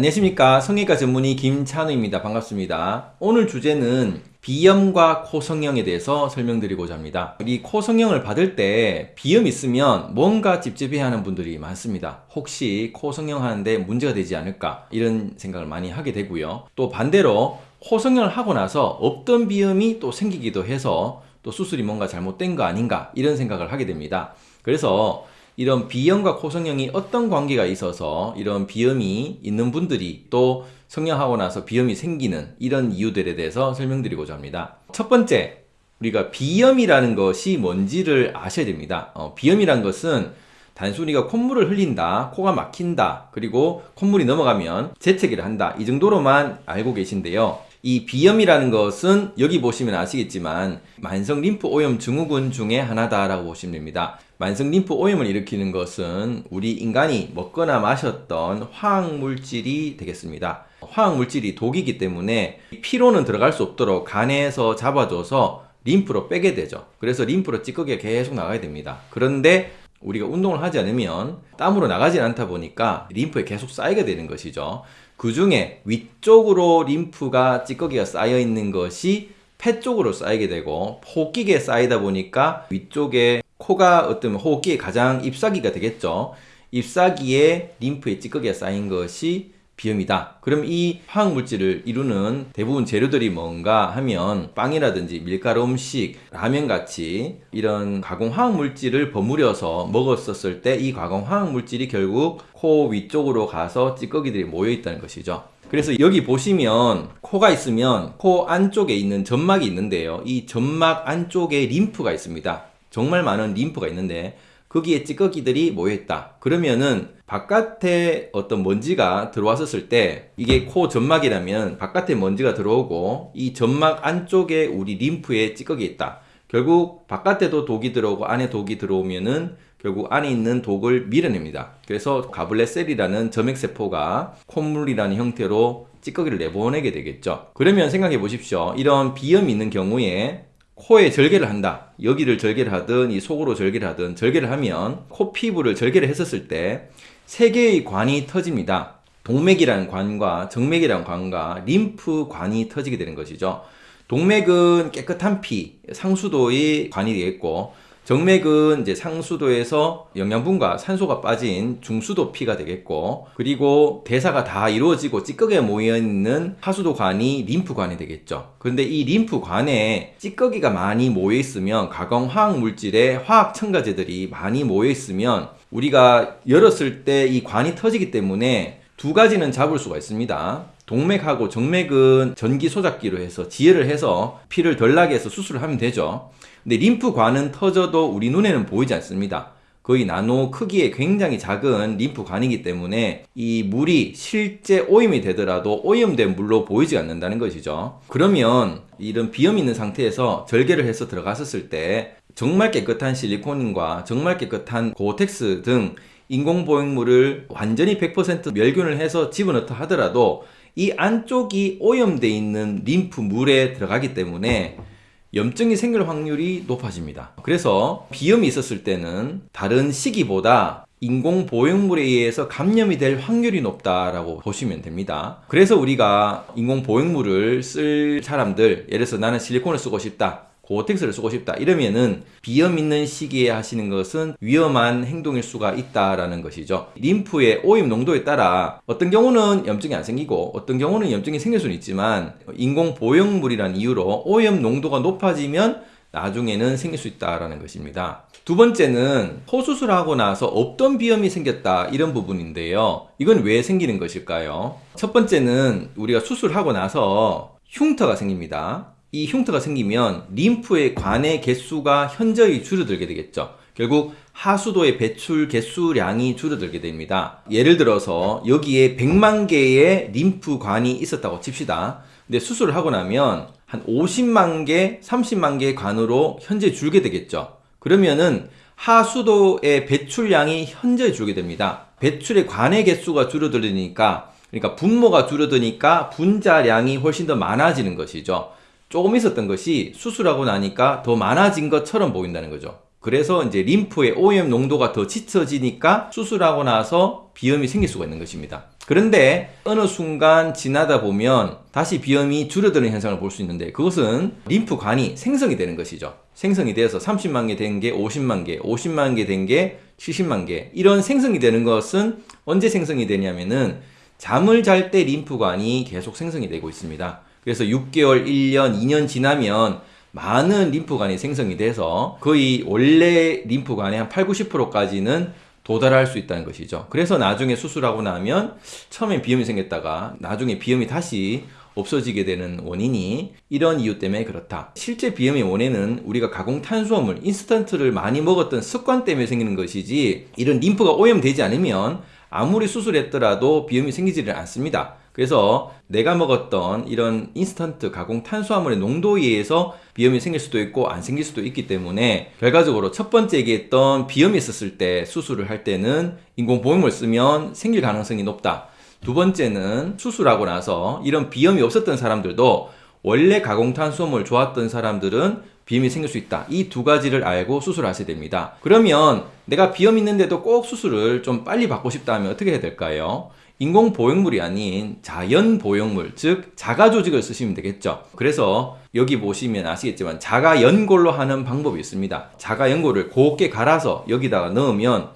안녕하십니까. 성형외과 전문의 김찬우입니다. 반갑습니다. 오늘 주제는 비염과 코 성형에 대해서 설명드리고자 합니다. 이 코 성형을 받을 때 비염 있으면 뭔가 찝찝해 하는 분들이 많습니다. 혹시 코 성형 하는데 문제가 되지 않을까 이런 생각을 많이 하게 되고요. 또 반대로 코 성형을 하고 나서 없던 비염이 또 생기기도 해서 또 수술이 뭔가 잘못된 거 아닌가 이런 생각을 하게 됩니다. 그래서 이런 비염과 코성형이 어떤 관계가 있어서 이런 비염이 있는 분들이 또 성형하고 나서 비염이 생기는 이런 이유들에 대해서 설명드리고자 합니다. 첫 번째, 우리가 비염이라는 것이 뭔지를 아셔야 됩니다. 어, 비염이란 것은 단순히가 콧물을 흘린다, 코가 막힌다, 그리고 콧물이 넘어가면 재채기를 한다 이 정도로만 알고 계신데요. 이 비염이라는 것은 여기 보시면 아시겠지만 만성 림프 오염 증후군 중에 하나다라고 보시면 됩니다. 만성 림프 오염을 일으키는 것은 우리 인간이 먹거나 마셨던 화학 물질이 되겠습니다. 화학 물질이 독이기 때문에 피로는 들어갈 수 없도록 간에서 잡아줘서 림프로 빼게 되죠. 그래서 림프로 찌꺼기가 계속 나가야 됩니다. 그런데 우리가 운동을 하지 않으면 땀으로 나가지 않다 보니까 림프에 계속 쌓이게 되는 것이죠. 그 중에 위쪽으로 림프가 찌꺼기가 쌓여 있는 것이 폐 쪽으로 쌓이게 되고 호흡기에 쌓이다 보니까 위쪽에 코가 어떤 호흡기에 가장 잎사귀가 되겠죠. 잎사귀에 림프에 찌꺼기가 쌓인 것이 비염이다. 그럼 이 화학물질을 이루는 대부분 재료들이 뭔가 하면 빵이라든지 밀가루 음식, 라면 같이 이런 가공 화학물질을 버무려서 먹었었을 때 이 가공 화학물질이 결국 코 위쪽으로 가서 찌꺼기들이 모여 있다는 것이죠. 그래서 여기 보시면 코가 있으면 코 안쪽에 있는 점막이 있는데요. 이 점막 안쪽에 림프가 있습니다. 정말 많은 림프가 있는데 거기에 찌꺼기들이 모여있다. 그러면은 바깥에 어떤 먼지가 들어왔었을 때 이게 코 점막이라면 바깥에 먼지가 들어오고 이 점막 안쪽에 우리 림프에 찌꺼기 있다. 결국 바깥에도 독이 들어오고 안에 독이 들어오면은 결국 안에 있는 독을 밀어냅니다. 그래서 가블레셀이라는 점액세포가 콧물이라는 형태로 찌꺼기를 내보내게 되겠죠. 그러면 생각해 보십시오. 이런 비염이 있는 경우에 코에 절개를 한다. 여기를 절개를 하든 이 속으로 절개를 하든 절개를 하면 코 피부를 절개를 했었을 때 세 개의 관이 터집니다. 동맥이라는 관과 정맥이라는 관과 림프관이 터지게 되는 것이죠. 동맥은 깨끗한 피, 상수도의 관이 되겠고 정맥은 이제 상수도에서 영양분과 산소가 빠진 중수도 피가 되겠고 그리고 대사가 다 이루어지고 찌꺼기가 모여있는 하수도관이 림프관이 되겠죠. 그런데 이 림프관에 찌꺼기가 많이 모여있으면 가공 화학 물질에 화학 첨가제들이 많이 모여있으면 우리가 열었을 때 이 관이 터지기 때문에 두 가지는 잡을 수가 있습니다. 동맥하고 정맥은 전기 소작기로 해서 지혈을 해서 피를 덜 나게 해서 수술을 하면 되죠 근데 림프관은 터져도 우리 눈에는 보이지 않습니다. 거의 나노 크기의 굉장히 작은 림프관이기 때문에 이 물이 실제 오염이 되더라도 오염된 물로 보이지 않는다는 것이죠. 그러면 이런 비염 있는 상태에서 절개를 해서 들어갔었을 때 정말 깨끗한 실리콘과 정말 깨끗한 고텍스 등 인공보행물을 완전히 100% 멸균을 해서 집어넣다 하더라도 이 안쪽이 오염되어 있는 림프물에 들어가기 때문에 염증이 생길 확률이 높아집니다. 그래서 비염이 있었을 때는 다른 시기보다 인공 보형물에 의해서 감염이 될 확률이 높다라고 보시면 됩니다. 그래서 우리가 인공 보형물을 쓸 사람들 예를 들어서 나는 실리콘을 쓰고 싶다. 고텍스를 쓰고 싶다. 이러면은 비염 있는 시기에 하시는 것은 위험한 행동일 수가 있다라는 것이죠. 림프의 오염 농도에 따라 어떤 경우는 염증이 안 생기고 어떤 경우는 염증이 생길 수는 있지만 인공 보형물이란 이유로 오염 농도가 높아지면 나중에는 생길 수 있다라는 것입니다. 두 번째는 코수술하고 나서 없던 비염이 생겼다 이런 부분인데요. 이건 왜 생기는 것일까요? 첫 번째는 우리가 수술하고 나서 흉터가 생깁니다 이 흉터가 생기면 림프의 관의 개수가 현저히 줄어들게 되겠죠. 결국 하수도의 배출 개수량이 줄어들게 됩니다. 예를 들어서 여기에 100만 개의 림프관이 있었다고 칩시다. 근데 수술을 하고 나면 한 50만 개, 30만 개의 관으로 현재 줄게 되겠죠. 그러면은 하수도의 배출량이 현저히 줄게 됩니다. 배출의 관의 개수가 줄어들으니까 그러니까 분모가 줄어드니까 분자량이 훨씬 더 많아지는 것이죠. 조금 있었던 것이 수술하고 나니까 더 많아진 것처럼 보인다는 거죠. 그래서 이제 림프의 오염 농도가 더 짙어지니까 수술하고 나서 비염이 생길 수가 있는 것입니다. 그런데 어느 순간 지나다 보면 다시 비염이 줄어드는 현상을 볼 수 있는데 그것은 림프관이 생성이 되는 것이죠. 생성이 돼서 30만 개 된 게 50만 개, 50만 개 된 게 70만 개. 이런 생성이 되는 것은 언제 생성이 되냐면은 잠을 잘 때 림프관이 계속 생성이 되고 있습니다. 그래서 6개월, 1년, 2년 지나면 많은 림프관이 생성이 돼서 거의 원래 림프관의 한 8, 90%까지는 도달할 수 있다는 것이죠. 그래서 나중에 수술하고 나면 처음에 비염이 생겼다가 나중에 비염이 다시 없어지게 되는 원인이 이런 이유 때문에 그렇다. 실제 비염의 원인은 우리가 가공 탄수화물, 인스턴트를 많이 먹었던 습관 때문에 생기는 것이지 이런 림프가 오염되지 않으면 아무리 수술했더라도 비염이 생기지를 않습니다. 그래서 내가 먹었던 이런 인스턴트 가공 탄수화물의 농도에 의해서 비염이 생길 수도 있고 안 생길 수도 있기 때문에 결과적으로 첫 번째 얘기했던 비염이 있었을 때 수술을 할 때는 인공보험을 쓰면 생길 가능성이 높다. 두 번째는 수술하고 나서 이런 비염이 없었던 사람들도 원래 가공탄수화물 좋았던 사람들은 비염이 생길 수 있다. 이 두 가지를 알고 수술하셔야 됩니다. 그러면 내가 비염 있는데도 꼭 수술을 좀 빨리 받고 싶다 하면 어떻게 해야 될까요? 인공 보형물이 아닌 자연 보형물, 즉 자가 조직을 쓰시면 되겠죠. 그래서 여기 보시면 아시겠지만 자가 연골로 하는 방법이 있습니다. 자가 연골을 곱게 갈아서 여기다가 넣으면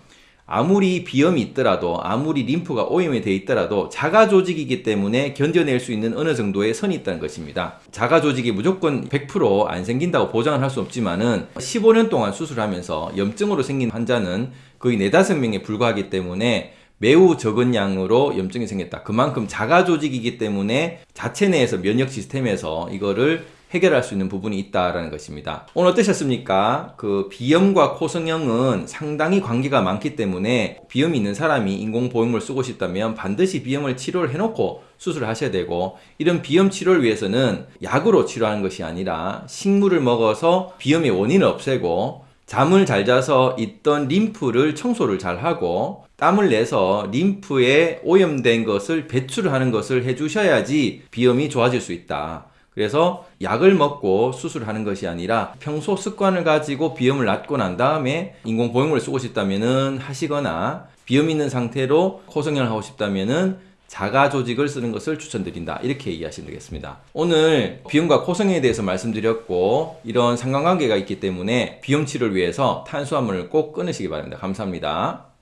아무리 비염이 있더라도 아무리 림프가 오염이 돼 있더라도 자가 조직이기 때문에 견뎌낼 수 있는 어느 정도의 선이 있다는 것입니다. 자가 조직이 무조건 100%안 생긴다고 보장을 할 수 없지만 은 15년 동안 수술하면서 염증으로 생긴 환자는 거의 4, 5명에 불과하기 때문에 매우 적은 양으로 염증이 생겼다. 그만큼 자가 조직이기 때문에 자체 내에서 면역 시스템에서 이거를 해결할 수 있는 부분이 있다라는 것입니다. 오늘 어떠셨습니까? 그 비염과 코성형은 상당히 관계가 많기 때문에 비염이 있는 사람이 인공 보형물 쓰고 싶다면 반드시 비염을 치료를 해놓고 수술을 하셔야 되고 이런 비염 치료를 위해서는 약으로 치료하는 것이 아니라 식물을 먹어서 비염의 원인을 없애고 잠을 잘 자서 있던 림프를 청소를 잘 하고 땀을 내서 림프에 오염된 것을 배출하는 것을 해주셔야지 비염이 좋아질 수 있다. 그래서 약을 먹고 수술하는 것이 아니라 평소 습관을 가지고 비염을 낫고 난 다음에 인공보형물을 쓰고 싶다면은 하시거나 비염 있는 상태로 코성형을 하고 싶다면은 자가 조직을 쓰는 것을 추천드린다. 이렇게 이해하시면 되겠습니다. 오늘 비염과 코성형에 대해서 말씀드렸고 이런 상관관계가 있기 때문에 비염 치료를 위해서 탄수화물을 꼭 끊으시기 바랍니다. 감사합니다.